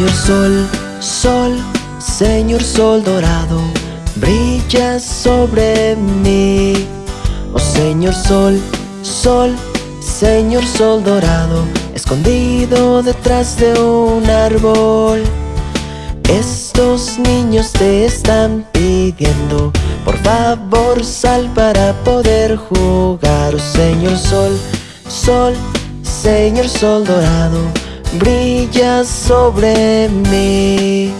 Señor Sol, Sol, Señor Sol dorado, brilla sobre mí. Oh Señor Sol, Sol, Señor Sol dorado, escondido detrás de un árbol. Estos niños te están pidiendo, por favor sal para poder jugar. Oh Señor Sol, Sol, Señor Sol dorado, brilla sobre mí.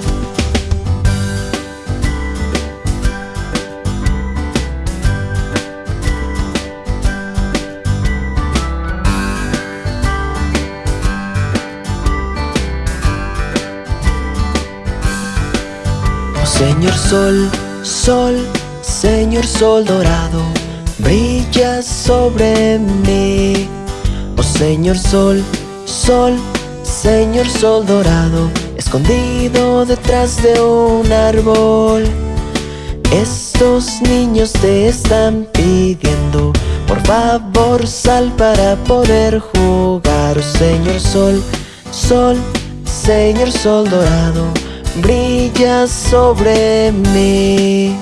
Oh Señor Sol, Sol, Señor Sol dorado, brilla sobre mí. Oh Señor Sol, Sol, Señor Sol dorado, escondido detrás de un árbol. Estos niños te están pidiendo, por favor sal para poder jugar. Señor Sol, Sol, Señor Sol dorado, brilla sobre mí.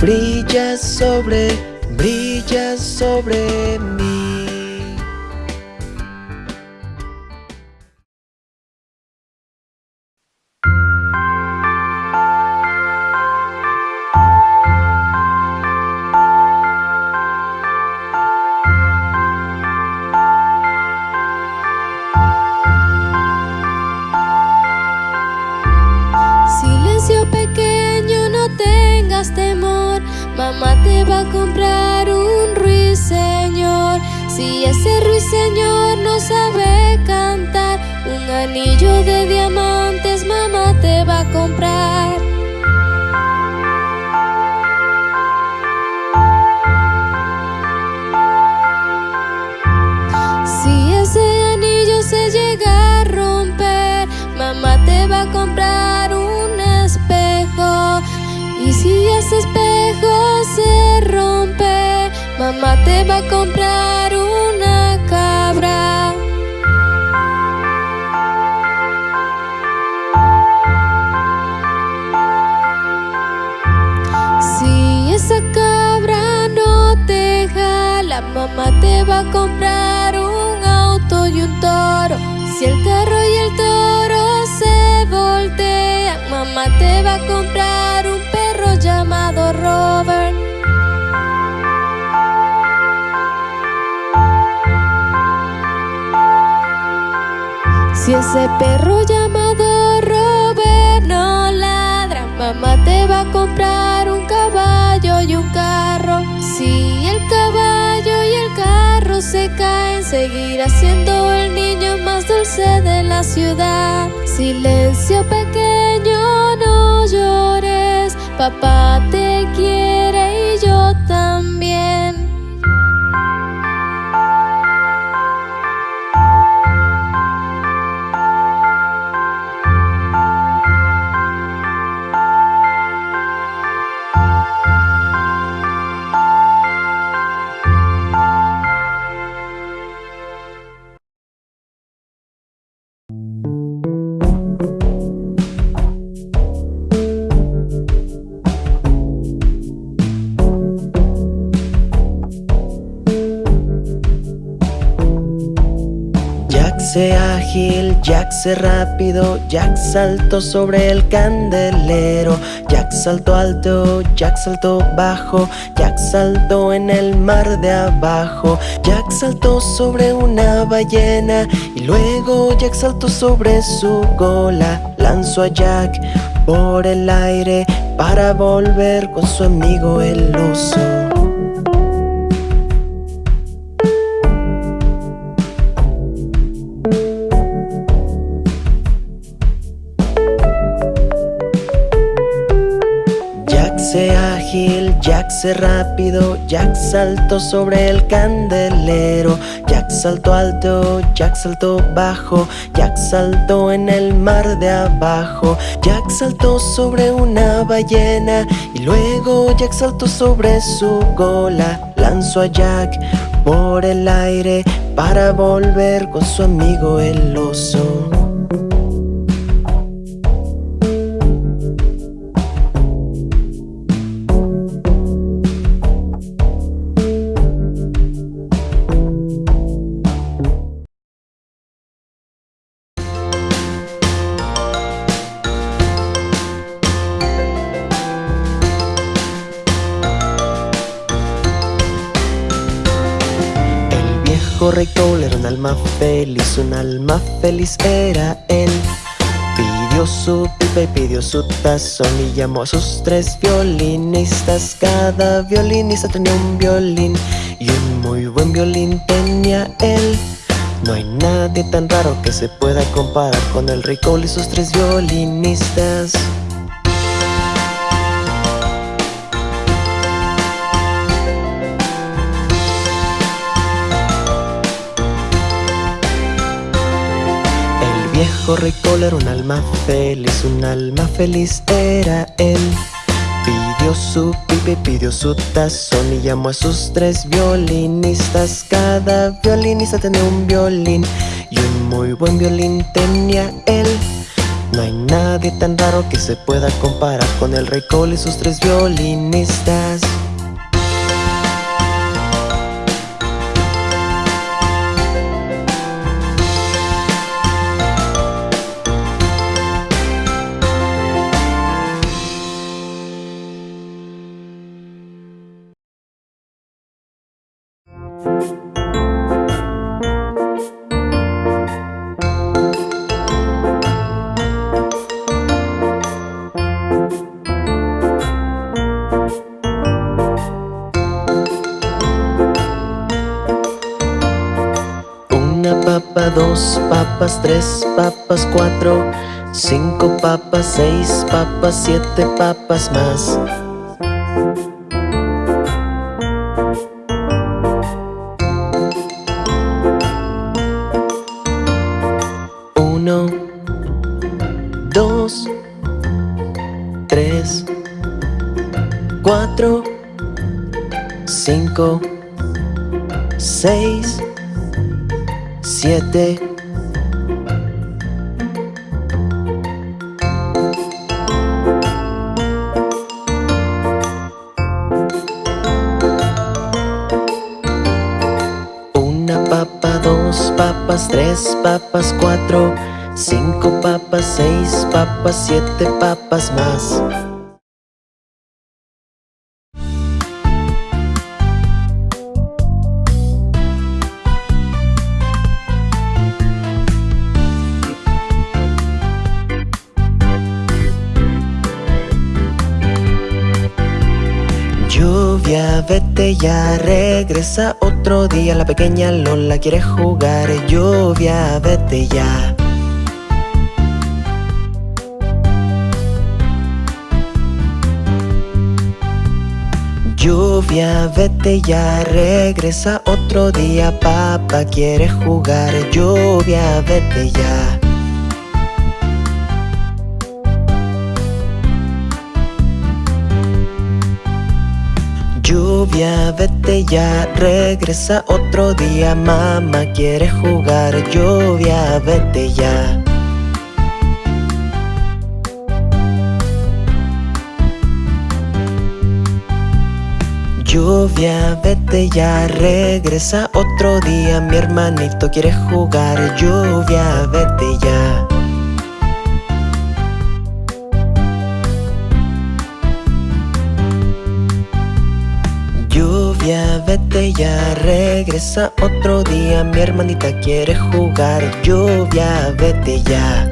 Brilla sobre, brilla sobre mí. Ruiseñor no sabe cantar, un anillo de diamantes mamá te va a comprar. Si ese anillo se llega a romper, mamá te va a comprar un espejo. Y si ese espejo se rompe, mamá te va a comprar te va a comprar un auto y un toro. Si el carro y el toro se voltean, mamá te va a comprar un perro llamado Robert. Si ese perro llamado Robert no ladra, mamá te va a comprar un caballo y un se caen, seguirá siendo el niño más dulce de la ciudad. Silencio pequeño, no llores, papá te quiere y yo también. Jack se rápido, Jack saltó sobre el candelero, Jack saltó alto, Jack saltó bajo, Jack saltó en el mar de abajo, Jack saltó sobre una ballena y luego Jack saltó sobre su cola, lanzó a Jack por el aire para volver con su amigo el oso. Jack se ágil, Jack se rápido, Jack saltó sobre el candelero, Jack saltó alto, Jack saltó bajo, Jack saltó en el mar de abajo, Jack saltó sobre una ballena y luego Jack saltó sobre su cola, lanzó a Jack por el aire para volver con su amigo el oso. Feliz, un alma feliz era él. Pidió su pipa y pidió su tazón y llamó a sus tres violinistas. Cada violinista tenía un violín y un muy buen violín tenía él. No hay nadie tan raro que se pueda comparar con el rey Cole y sus tres violinistas. Viejo rey era un alma feliz, un alma feliz era él. Pidió su pipe, pidió su tazón y llamó a sus tres violinistas. Cada violinista tenía un violín y un muy buen violín tenía él. No hay nadie tan raro que se pueda comparar con el rey Cole y sus tres violinistas. Tres papas, cuatro, cinco papas, seis papas, siete papas más. Uno, dos, tres, cuatro, cinco, tres papas, cuatro Cinco papas, seis papas, siete papas más vete ya, regresa otro día. La pequeña Lola quiere jugar. Lluvia, vete ya. Lluvia, vete ya, regresa otro día. Papá quiere jugar. Lluvia, vete ya Lluvia, vete ya, regresa otro día. Mamá quiere jugar, lluvia, vete ya. Lluvia, vete ya, regresa otro día. Mi hermanito quiere jugar, lluvia, vete ya regresa otro día Mi hermanita quiere jugar, lluvia, vete ya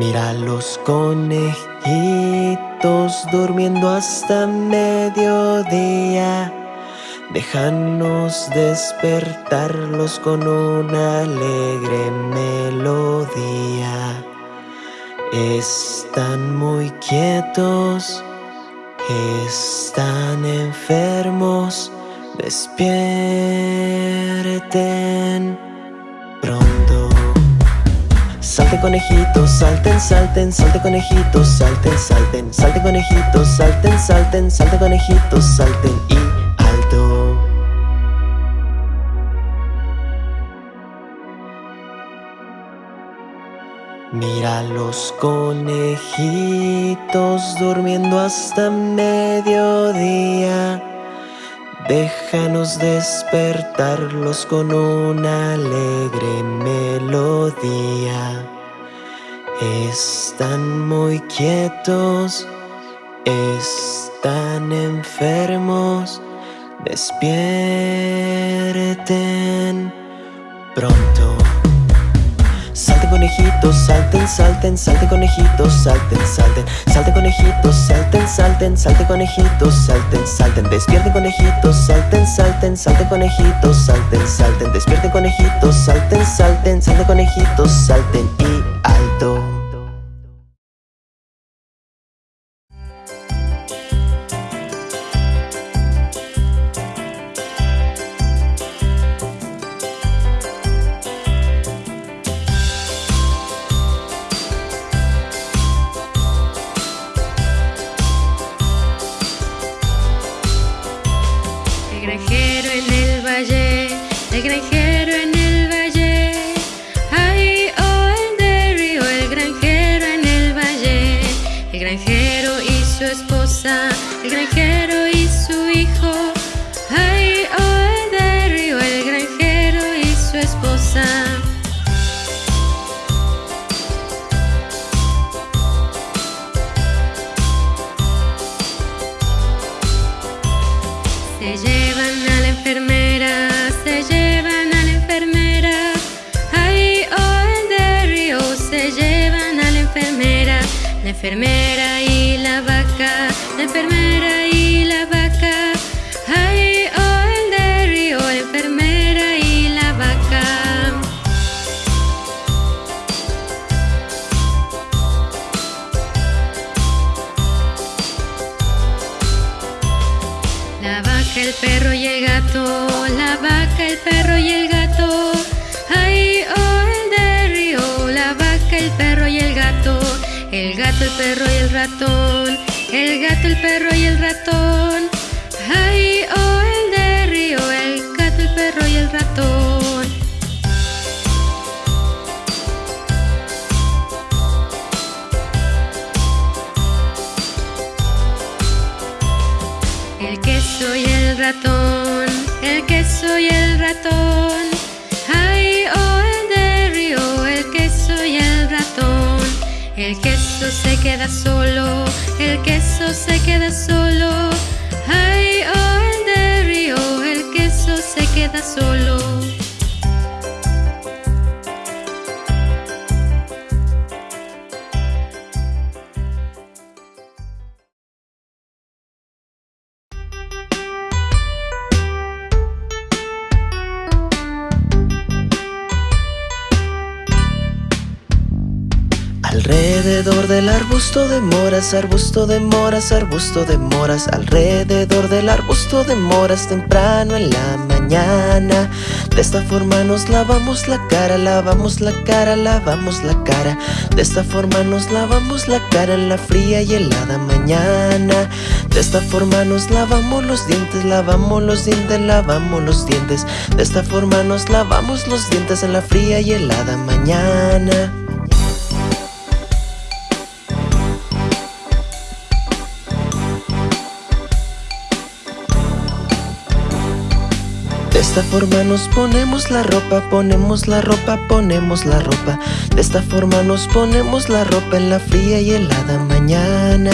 Mira los conejitos durmiendo hasta mediodía. Déjanos despertarlos con una alegre melodía. Están muy quietos Están enfermos, despierten. Salte conejitos, salten, salten, salte conejitos, salten, salten, salte conejitos, salten, salten, salte conejitos, salten y alto. Mira los conejitos durmiendo hasta mediodía. Déjanos despertarlos con una alegre melodía. Están muy quietos, están enfermos. Despierten pronto. Salte conejitos, salten, salten, salte conejitos, salten, salten, salte conejitos, salten, salten, salte conejitos, salten, salten, despierten conejitos, salten, salten, salte conejitos, salten, salten, despierten conejitos, salten, salten, salte conejitos, salten. Y alto. Granjero en el valle, Se llevan a la enfermera, se llevan a la enfermera. Ay, oh, el de río, se llevan a la enfermera. La enfermera y la vaca, la enfermera y el perro y el gato, la vaca, el perro y el gato. Ay, oh, el de río, la vaca, el perro y el gato. El gato, el perro y el ratón, el gato, el perro y el ratón. El queso y el ratón, el queso y el ratón. Ay, oh, el de río, el queso y el ratón. El queso se queda solo, el queso se queda solo. Ay, oh, el de río, el queso se queda solo. Alrededor del arbusto de moras, arbusto de moras, arbusto de moras Alrededor del arbusto de moras temprano en la mañana. De esta forma nos lavamos la cara, lavamos la cara, lavamos la cara. De esta forma nos lavamos la cara en la fría y helada mañana. De esta forma nos lavamos los dientes, lavamos los dientes, lavamos los dientes. De esta forma nos lavamos los dientes en la fría y helada mañana esta forma nos ponemos la ropa, ponemos la ropa, ponemos la ropa. De esta forma nos ponemos la ropa en la fría y helada mañana.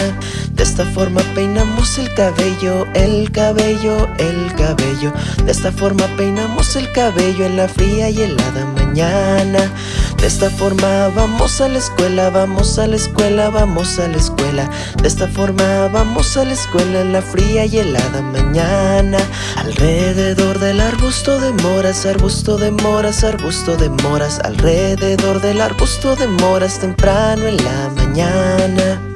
De esta forma peinamos el cabello, el cabello, el cabello. De esta forma peinamos el cabello en la fría y helada mañana. De esta forma vamos a la escuela, vamos a la escuela, vamos a la escuela. De esta forma vamos a la escuela en la fría y helada mañana. Alrededor del arbusto de moras, arbusto de moras, arbusto de moras. Alrededor del arbusto de moras temprano en la mañana.